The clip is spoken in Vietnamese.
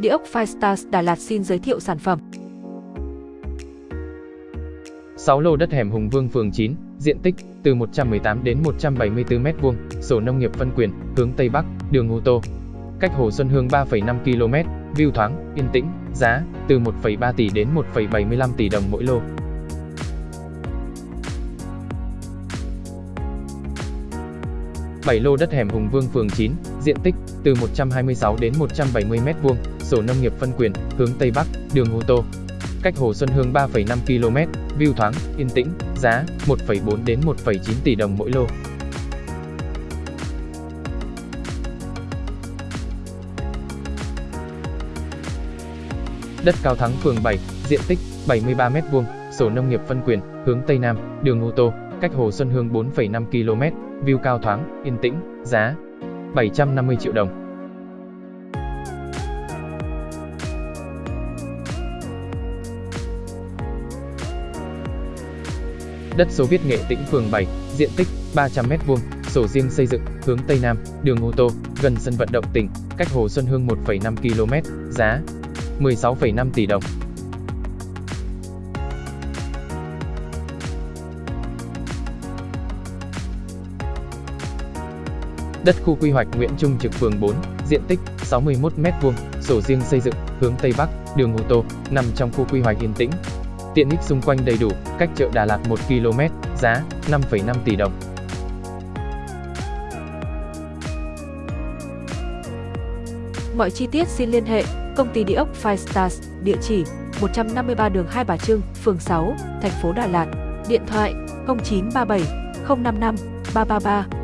Địa ốc Firestars Đà Lạt xin giới thiệu sản phẩm. 6 lô đất hẻm Hùng Vương phường 9, diện tích từ 118 đến 174 m2, sổ nông nghiệp phân quyền, hướng Tây Bắc, đường ô tô. Cách Hồ Xuân Hương 3,5 km, view thoáng, yên tĩnh, giá từ 1,3 tỷ đến 1,75 tỷ đồng mỗi lô. 7 lô đất hẻm Hùng Vương phường 9, diện tích từ 126 đến 170 m2, sổ nông nghiệp phân quyền, hướng Tây Bắc, đường ô tô. Cách Hồ Xuân Hương 3,5 km, view thoáng, yên tĩnh, giá 1,4 đến 1,9 tỷ đồng mỗi lô. Đất Cao Thắng phường 7, diện tích 73 m2, sổ nông nghiệp phân quyền, hướng Tây Nam, đường ô tô, cách Hồ Xuân Hương 4,5 km, view cao thoáng, yên tĩnh, giá 750 triệu đồng. Đất số Viết Nghệ Tĩnh phường 7, diện tích 300 m2, sổ riêng xây dựng, hướng Tây Nam, đường ô tô, gần sân vận động tỉnh, cách Hồ Xuân Hương 1,5 km, giá 16,5 tỷ đồng. Đất khu quy hoạch Nguyễn Trung Trực phường 4, diện tích 61 m2, sổ riêng xây dựng, hướng Tây Bắc, đường ô tô, nằm trong khu quy hoạch yên tĩnh. Tiện ích xung quanh đầy đủ, cách chợ Đà Lạt 1 km, giá 5,5 tỷ đồng. Mọi chi tiết xin liên hệ Công ty Địa ốc Five Stars, địa chỉ 153 đường Hai Bà Trưng, phường 6, thành phố Đà Lạt, điện thoại 0937 055 333